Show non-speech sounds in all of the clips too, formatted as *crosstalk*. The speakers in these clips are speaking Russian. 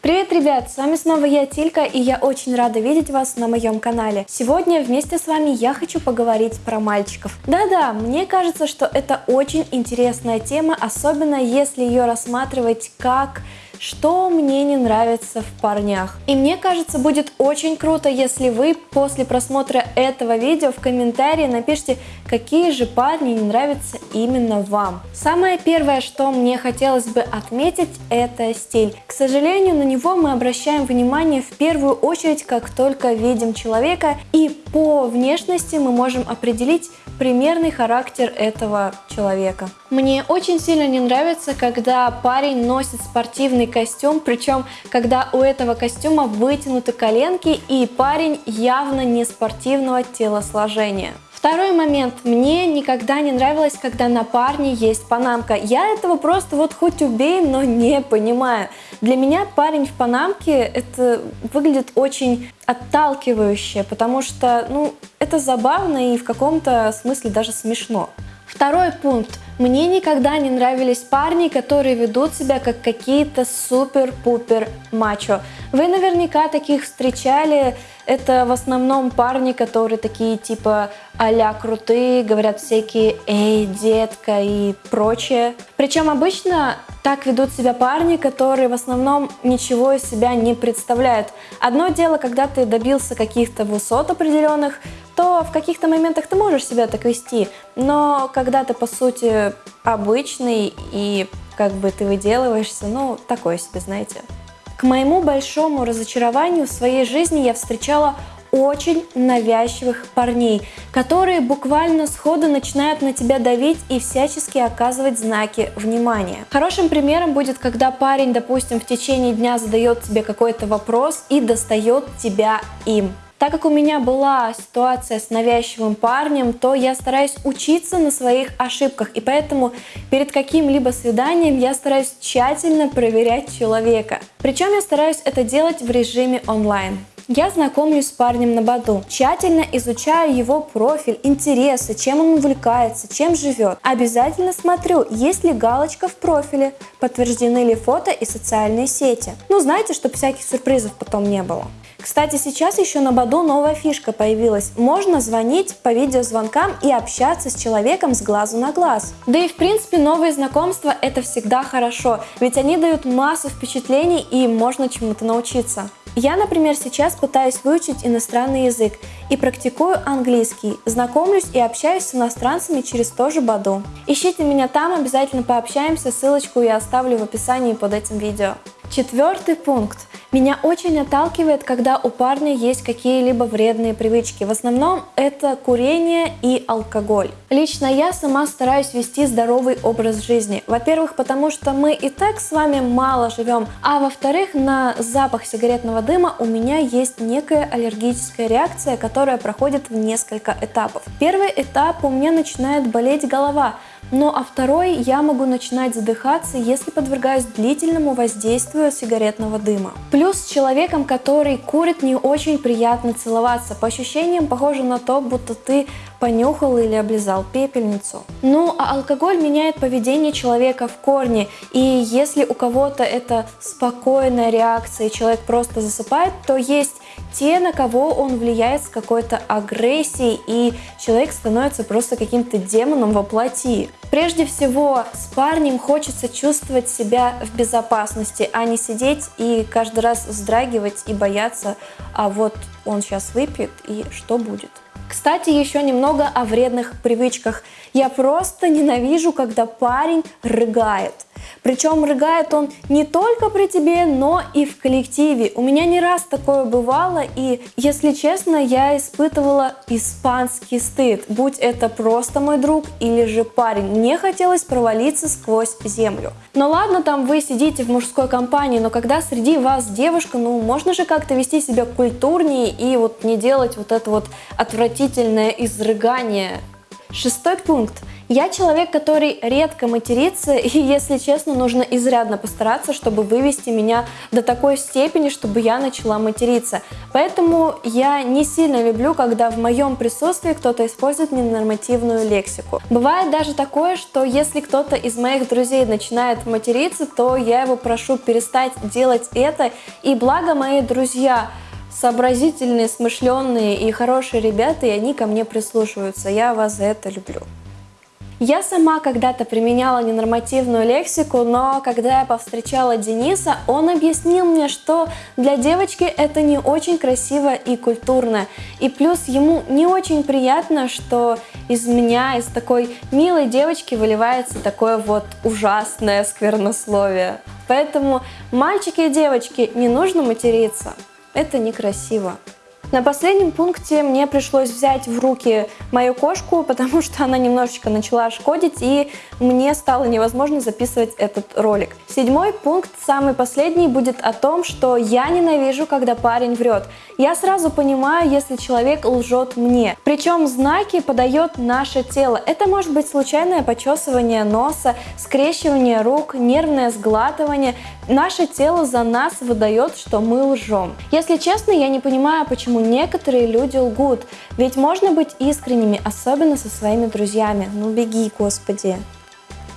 Привет, ребят! С вами снова я, Тилька, и я очень рада видеть вас на моем канале. Сегодня вместе с вами я хочу поговорить про мальчиков. Да-да, мне кажется, что это очень интересная тема, особенно если ее рассматривать как что мне не нравится в парнях. И мне кажется, будет очень круто, если вы после просмотра этого видео в комментарии напишите, какие же парни не нравятся именно вам. Самое первое, что мне хотелось бы отметить, это стиль. К сожалению, на него мы обращаем внимание в первую очередь, как только видим человека, и по внешности мы можем определить примерный характер этого человека. Мне очень сильно не нравится, когда парень носит спортивный костюм, причем когда у этого костюма вытянуты коленки и парень явно не спортивного телосложения. Второй момент. Мне никогда не нравилось, когда на парне есть панамка. Я этого просто вот хоть убей, но не понимаю. Для меня парень в панамке это выглядит очень отталкивающе, потому что ну, это забавно и в каком-то смысле даже смешно. Второй пункт. Мне никогда не нравились парни, которые ведут себя как какие-то супер-пупер мачо. Вы наверняка таких встречали. Это в основном парни, которые такие типа а крутые, говорят всякие «эй, детка» и прочее. Причем обычно так ведут себя парни, которые в основном ничего из себя не представляют. Одно дело, когда ты добился каких-то высот определенных, то в каких-то моментах ты можешь себя так вести, но когда ты по сути обычный и как бы ты выделываешься, ну такое себе, знаете. К моему большому разочарованию в своей жизни я встречала очень навязчивых парней, которые буквально сходу начинают на тебя давить и всячески оказывать знаки внимания. Хорошим примером будет, когда парень, допустим, в течение дня задает тебе какой-то вопрос и достает тебя им. Так как у меня была ситуация с навязчивым парнем, то я стараюсь учиться на своих ошибках, и поэтому перед каким-либо свиданием я стараюсь тщательно проверять человека. Причем я стараюсь это делать в режиме онлайн. Я знакомлюсь с парнем на Баду, тщательно изучаю его профиль, интересы, чем он увлекается, чем живет. Обязательно смотрю, есть ли галочка в профиле, подтверждены ли фото и социальные сети. Ну знаете, чтобы всяких сюрпризов потом не было. Кстати, сейчас еще на Баду новая фишка появилась. Можно звонить по видеозвонкам и общаться с человеком с глазу на глаз. Да и в принципе новые знакомства это всегда хорошо, ведь они дают массу впечатлений и можно чему-то научиться. Я, например, сейчас пытаюсь выучить иностранный язык и практикую английский, знакомлюсь и общаюсь с иностранцами через то же Баду. Ищите меня там, обязательно пообщаемся, ссылочку я оставлю в описании под этим видео. Четвертый пункт. Меня очень отталкивает, когда у парня есть какие-либо вредные привычки. В основном это курение и алкоголь. Лично я сама стараюсь вести здоровый образ жизни. Во-первых, потому что мы и так с вами мало живем, а во-вторых, на запах сигаретного дыма у меня есть некая аллергическая реакция, которая проходит в несколько этапов. Первый этап у меня начинает болеть голова, ну а второй я могу начинать задыхаться, если подвергаюсь длительному воздействию сигаретного дыма. Плюс с человеком, который курит, не очень приятно целоваться. По ощущениям похоже на то, будто ты понюхал или облизал пепельницу. Ну а алкоголь меняет поведение человека в корне. И если у кого-то это спокойная реакция и человек просто засыпает, то есть те, на кого он влияет с какой-то агрессией, и человек становится просто каким-то демоном во плоти. Прежде всего, с парнем хочется чувствовать себя в безопасности, а не сидеть и каждый раз вздрагивать и бояться, а вот он сейчас выпьет и что будет. Кстати, еще немного о вредных привычках. Я просто ненавижу, когда парень рыгает. Причем рыгает он не только при тебе, но и в коллективе. У меня не раз такое бывало, и, если честно, я испытывала испанский стыд, будь это просто мой друг или же парень. Мне хотелось провалиться сквозь землю. Но ладно, там вы сидите в мужской компании, но когда среди вас девушка, ну можно же как-то вести себя культурнее и вот не делать вот это вот отвратительное изрыгание. Шестой пункт. Я человек, который редко матерится, *laughs* и, если честно, нужно изрядно постараться, чтобы вывести меня до такой степени, чтобы я начала материться. Поэтому я не сильно люблю, когда в моем присутствии кто-то использует ненормативную лексику. Бывает даже такое, что если кто-то из моих друзей начинает материться, то я его прошу перестать делать это, и благо мои друзья сообразительные, смышленные и хорошие ребята, и они ко мне прислушиваются. Я вас за это люблю. Я сама когда-то применяла ненормативную лексику, но когда я повстречала Дениса, он объяснил мне, что для девочки это не очень красиво и культурно. И плюс ему не очень приятно, что из меня, из такой милой девочки выливается такое вот ужасное сквернословие. Поэтому мальчики и девочки не нужно материться. Это некрасиво. На последнем пункте мне пришлось взять в руки мою кошку, *laughs* потому что она немножечко начала шкодить, и мне стало невозможно записывать этот ролик. Седьмой пункт, самый последний, будет о том, что я ненавижу, когда парень врет. Я сразу понимаю, если человек лжет мне. Причем знаки подает наше тело. Это может быть случайное почесывание носа, скрещивание рук, нервное сглатывание. Наше тело за нас выдает, что мы лжем. Если честно, я не понимаю, почему некоторые люди лгут. Ведь можно быть искренними, особенно со своими друзьями. Ну беги, Господи.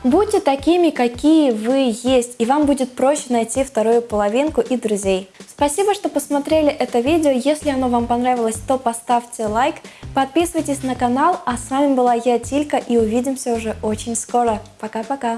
Будьте такими, какие вы есть, и вам будет проще найти вторую половинку и друзей. Спасибо, что посмотрели это видео. Если оно вам понравилось, то поставьте лайк, подписывайтесь на канал. А с вами была я, Тилька, и увидимся уже очень скоро. Пока-пока!